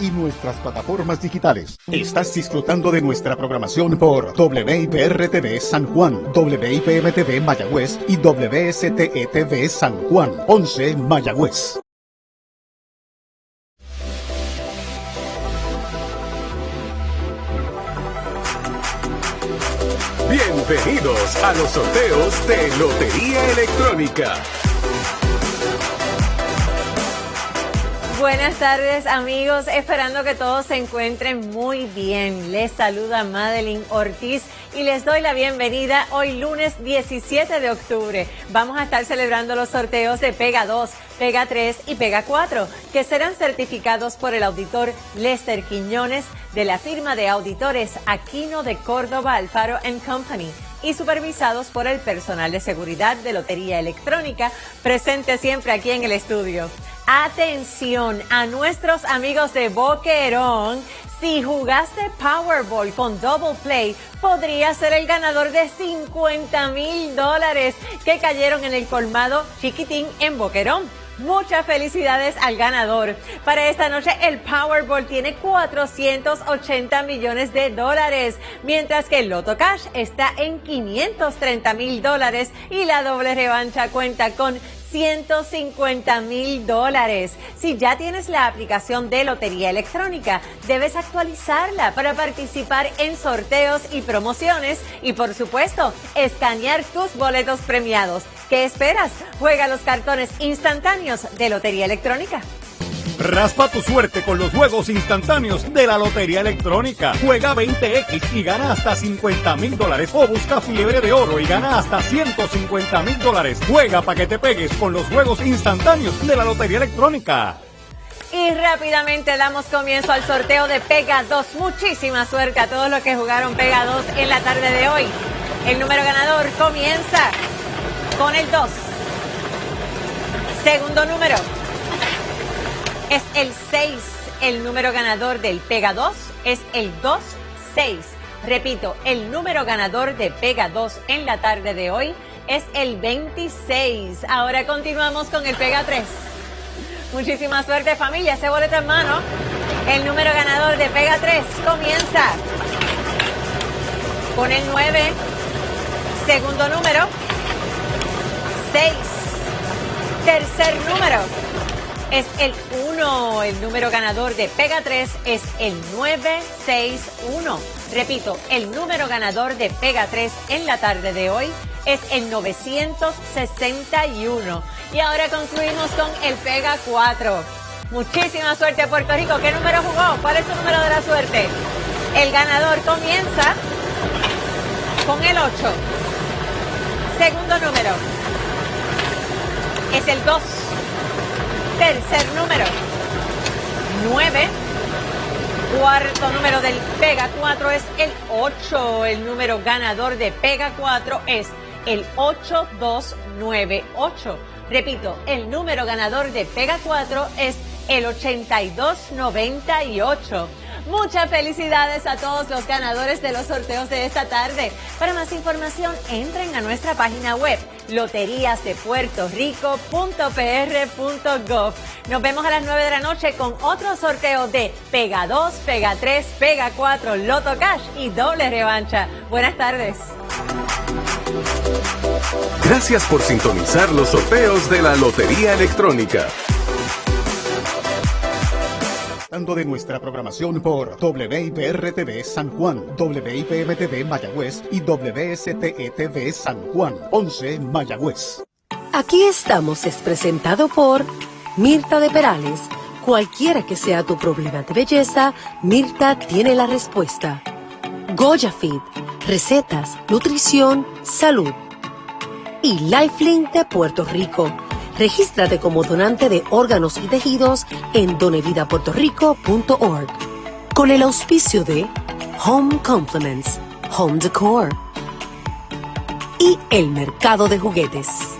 Y nuestras plataformas digitales. Estás disfrutando de nuestra programación por WIPR TV San Juan, WIPM TV Mayagüez y WSTE TV San Juan, 11 Mayagüez. Bienvenidos a los sorteos de Lotería Electrónica. Buenas tardes amigos, esperando que todos se encuentren muy bien. Les saluda Madeline Ortiz y les doy la bienvenida hoy lunes 17 de octubre. Vamos a estar celebrando los sorteos de Pega 2, Pega 3 y Pega 4, que serán certificados por el auditor Lester Quiñones de la firma de auditores Aquino de Córdoba Alfaro Company y supervisados por el personal de seguridad de Lotería Electrónica, presente siempre aquí en el estudio. Atención a nuestros amigos de Boquerón. Si jugaste Powerball con Double Play, podría ser el ganador de 50 mil dólares que cayeron en el colmado chiquitín en Boquerón. Muchas felicidades al ganador. Para esta noche el Powerball tiene 480 millones de dólares, mientras que el Loto Cash está en 530 mil dólares y la doble revancha cuenta con 150 mil dólares. Si ya tienes la aplicación de Lotería Electrónica, debes actualizarla para participar en sorteos y promociones y por supuesto, escanear tus boletos premiados. ¿Qué esperas? Juega los cartones instantáneos de Lotería Electrónica. Raspa tu suerte con los juegos instantáneos de la Lotería Electrónica. Juega 20X y gana hasta 50 mil dólares. O busca fiebre de oro y gana hasta 150 mil dólares. Juega para que te pegues con los juegos instantáneos de la Lotería Electrónica. Y rápidamente damos comienzo al sorteo de Pega 2. Muchísima suerte a todos los que jugaron Pega 2 en la tarde de hoy. El número ganador comienza con el 2. Segundo número es el 6. El número ganador del Pega 2 es el 2-6. Repito, el número ganador de Pega 2 en la tarde de hoy es el 26. Ahora continuamos con el Pega 3. Muchísima suerte familia, ese boleto en mano. El número ganador de Pega 3 comienza con el 9. Segundo número, 6. Tercer número es el 1. El número ganador de Pega 3 es el 961. Repito, el número ganador de Pega 3 en la tarde de hoy es el 961. Y ahora concluimos con el Pega 4. Muchísima suerte Puerto Rico. ¿Qué número jugó? ¿Cuál es su número de la suerte? El ganador comienza con el 8. Segundo número es el 2. Tercer número, 9. Cuarto número del Pega 4 es el 8. El número ganador de Pega 4 es el 8298. Repito, el número ganador de Pega 4 es el 8298. Muchas felicidades a todos los ganadores de los sorteos de esta tarde. Para más información, entren a nuestra página web loteriasdepuertorico.pr.gov. Nos vemos a las 9 de la noche con otro sorteo de Pega 2, Pega 3, Pega 4, Loto Cash y doble revancha. Buenas tardes. Gracias por sintonizar los sorteos de la Lotería Electrónica de nuestra programación por WIPR-TV San Juan, WIPM-TV Mayagüez y WSTE-TV San Juan, 11 Mayagüez. Aquí estamos es presentado por Mirta de Perales. Cualquiera que sea tu problema de belleza, Mirta tiene la respuesta. Goya Fit, recetas, nutrición, salud. Y Lifelink de Puerto Rico Regístrate como donante de órganos y tejidos en donevidapuertorico.org. Con el auspicio de Home Compliments, Home Decor y el mercado de juguetes.